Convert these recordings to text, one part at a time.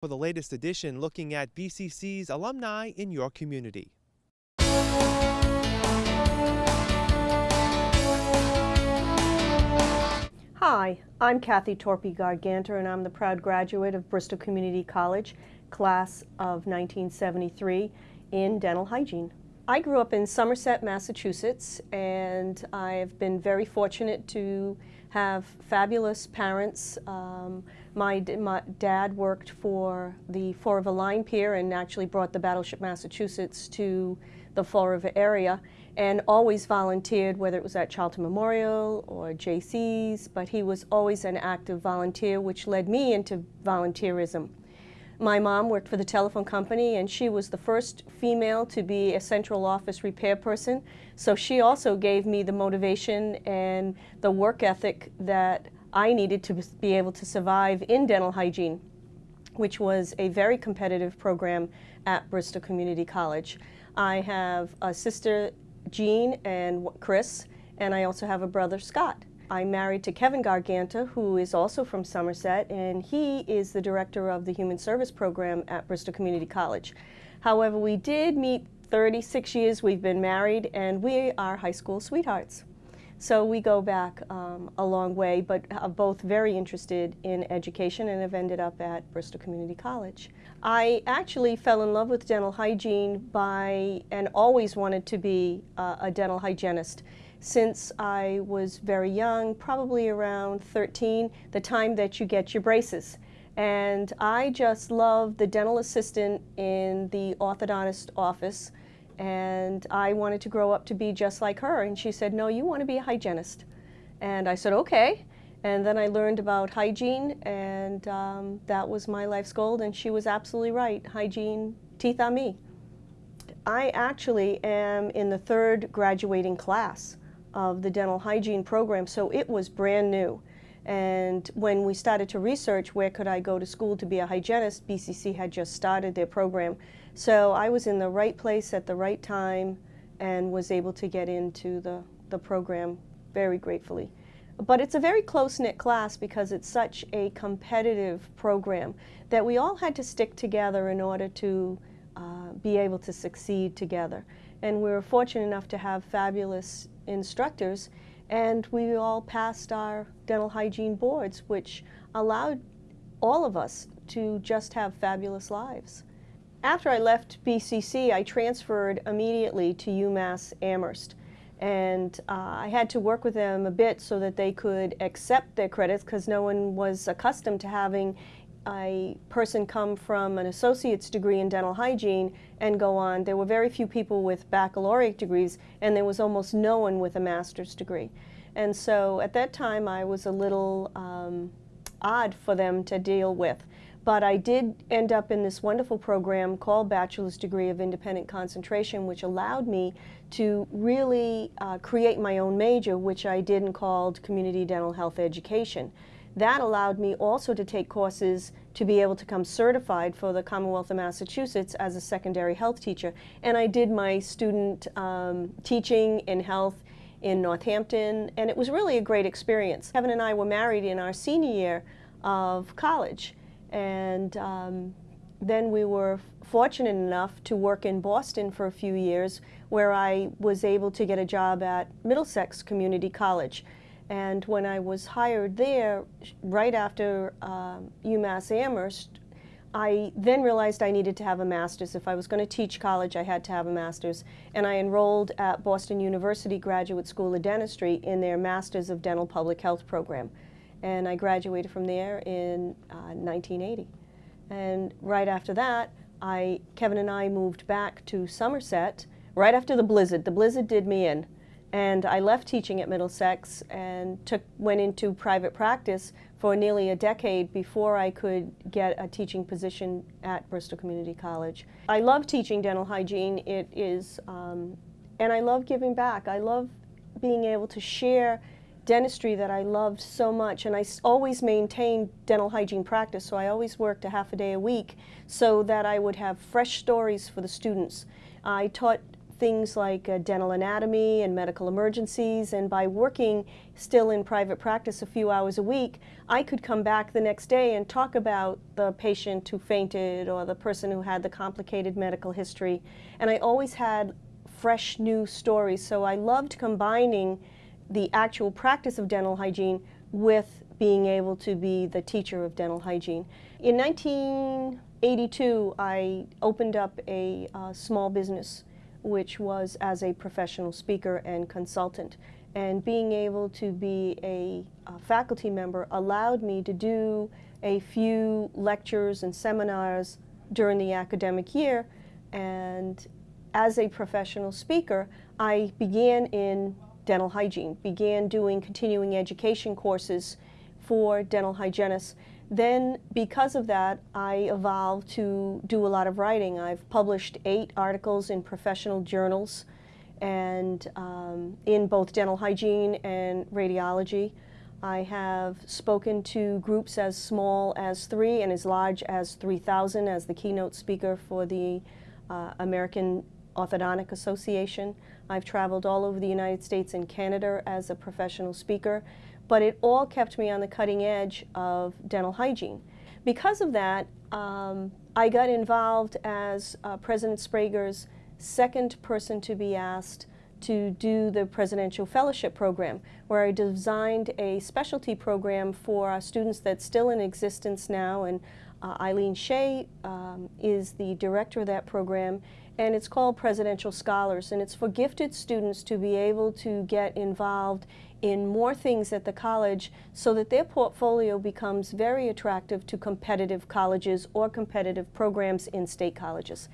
for the latest edition looking at BCC's alumni in your community. Hi, I'm Kathy Torpy Garganta and I'm the proud graduate of Bristol Community College, class of 1973 in dental hygiene. I grew up in Somerset, Massachusetts and I've been very fortunate to have fabulous parents. Um, my, my, dad worked for the Fall River Line Pier and actually brought the Battleship Massachusetts to the Fall River area and always volunteered, whether it was at Charlton Memorial or JC's, but he was always an active volunteer, which led me into volunteerism. My mom worked for the telephone company and she was the first female to be a central office repair person. So she also gave me the motivation and the work ethic that I needed to be able to survive in dental hygiene, which was a very competitive program at Bristol Community College. I have a sister, Jean, and Chris, and I also have a brother, Scott. I'm married to Kevin Garganta, who is also from Somerset, and he is the director of the Human Service Program at Bristol Community College. However, we did meet 36 years we've been married, and we are high school sweethearts. So we go back um, a long way, but are both very interested in education and have ended up at Bristol Community College. I actually fell in love with dental hygiene by, and always wanted to be uh, a dental hygienist since I was very young, probably around 13, the time that you get your braces. And I just loved the dental assistant in the orthodontist office and I wanted to grow up to be just like her. And she said, no, you want to be a hygienist. And I said, okay. And then I learned about hygiene, and um, that was my life's goal, and she was absolutely right. Hygiene, teeth on me. I actually am in the third graduating class of the dental hygiene program, so it was brand new. And when we started to research where could I go to school to be a hygienist, BCC had just started their program. So I was in the right place at the right time and was able to get into the, the program very gratefully. But it's a very close-knit class because it's such a competitive program that we all had to stick together in order to uh, be able to succeed together. And we were fortunate enough to have fabulous instructors and we all passed our dental hygiene boards, which allowed all of us to just have fabulous lives. After I left BCC, I transferred immediately to UMass Amherst. And uh, I had to work with them a bit so that they could accept their credits because no one was accustomed to having a person come from an associate's degree in dental hygiene and go on. There were very few people with baccalaureate degrees and there was almost no one with a master's degree. And so at that time I was a little um, odd for them to deal with. But I did end up in this wonderful program called Bachelor's Degree of Independent Concentration, which allowed me to really uh, create my own major, which I did and called Community Dental Health Education. That allowed me also to take courses to be able to come certified for the Commonwealth of Massachusetts as a secondary health teacher. And I did my student um, teaching in health in Northampton, and it was really a great experience. Kevin and I were married in our senior year of college, and um, then we were fortunate enough to work in Boston for a few years, where I was able to get a job at Middlesex Community College. And when I was hired there, right after um, UMass Amherst, I then realized I needed to have a master's. If I was going to teach college, I had to have a master's. And I enrolled at Boston University Graduate School of Dentistry in their Masters of Dental Public Health program. And I graduated from there in uh, 1980. And right after that, I, Kevin and I moved back to Somerset right after the blizzard. The blizzard did me in. And I left teaching at Middlesex and took, went into private practice for nearly a decade before I could get a teaching position at Bristol Community College. I love teaching dental hygiene. It is, um, and I love giving back. I love being able to share dentistry that I loved so much and I always maintained dental hygiene practice so I always worked a half a day a week so that I would have fresh stories for the students. I taught things like uh, dental anatomy and medical emergencies. And by working still in private practice a few hours a week, I could come back the next day and talk about the patient who fainted or the person who had the complicated medical history. And I always had fresh new stories. So I loved combining the actual practice of dental hygiene with being able to be the teacher of dental hygiene. In 1982, I opened up a uh, small business which was as a professional speaker and consultant. And being able to be a, a faculty member allowed me to do a few lectures and seminars during the academic year. And as a professional speaker, I began in dental hygiene, began doing continuing education courses for dental hygienists. Then, because of that, I evolved to do a lot of writing. I've published eight articles in professional journals and um, in both dental hygiene and radiology. I have spoken to groups as small as three and as large as 3,000 as the keynote speaker for the uh, American Orthodontic Association. I've traveled all over the United States and Canada as a professional speaker but it all kept me on the cutting edge of dental hygiene. Because of that, um, I got involved as uh, President Sprager's second person to be asked to do the Presidential Fellowship Program, where I designed a specialty program for our students that's still in existence now, and uh, Eileen Shea um, is the director of that program, and it's called Presidential Scholars, and it's for gifted students to be able to get involved in more things at the college so that their portfolio becomes very attractive to competitive colleges or competitive programs in state colleges.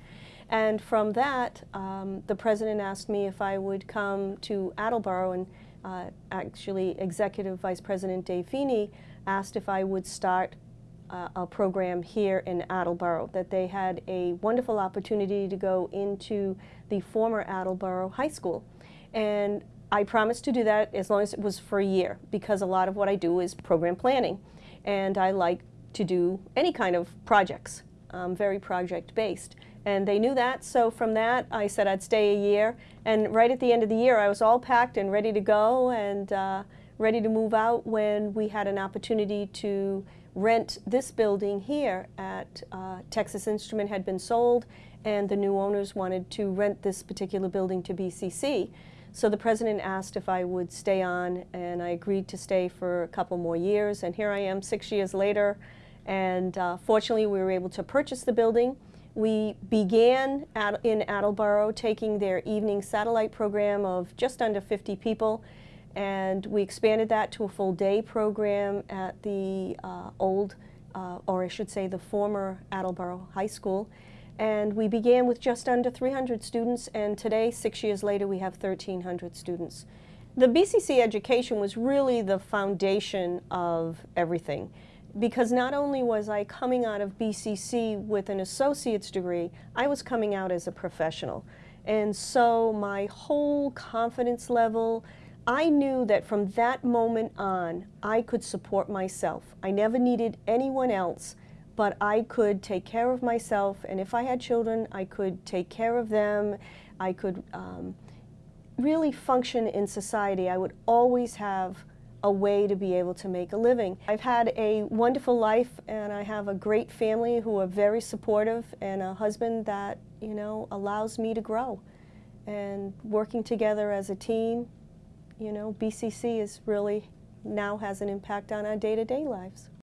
And from that, um, the president asked me if I would come to Attleboro, and uh, actually Executive Vice President Dave Feeney asked if I would start uh, a program here in Attleboro, that they had a wonderful opportunity to go into the former Attleboro High School. And I promised to do that as long as it was for a year because a lot of what I do is program planning and I like to do any kind of projects. I'm very project based and they knew that so from that I said I'd stay a year and right at the end of the year I was all packed and ready to go and uh, ready to move out when we had an opportunity to rent this building here at uh, Texas Instrument had been sold and the new owners wanted to rent this particular building to BCC. So the president asked if I would stay on, and I agreed to stay for a couple more years. And here I am six years later, and uh, fortunately we were able to purchase the building. We began at, in Attleboro taking their evening satellite program of just under 50 people, and we expanded that to a full day program at the uh, old, uh, or I should say the former Attleboro High School. And we began with just under 300 students, and today, six years later, we have 1,300 students. The BCC education was really the foundation of everything because not only was I coming out of BCC with an associate's degree, I was coming out as a professional. And so my whole confidence level, I knew that from that moment on, I could support myself. I never needed anyone else but I could take care of myself, and if I had children, I could take care of them. I could um, really function in society. I would always have a way to be able to make a living. I've had a wonderful life and I have a great family who are very supportive and a husband that, you know, allows me to grow. And working together as a team, you know, BCC is really now has an impact on our day-to-day -day lives.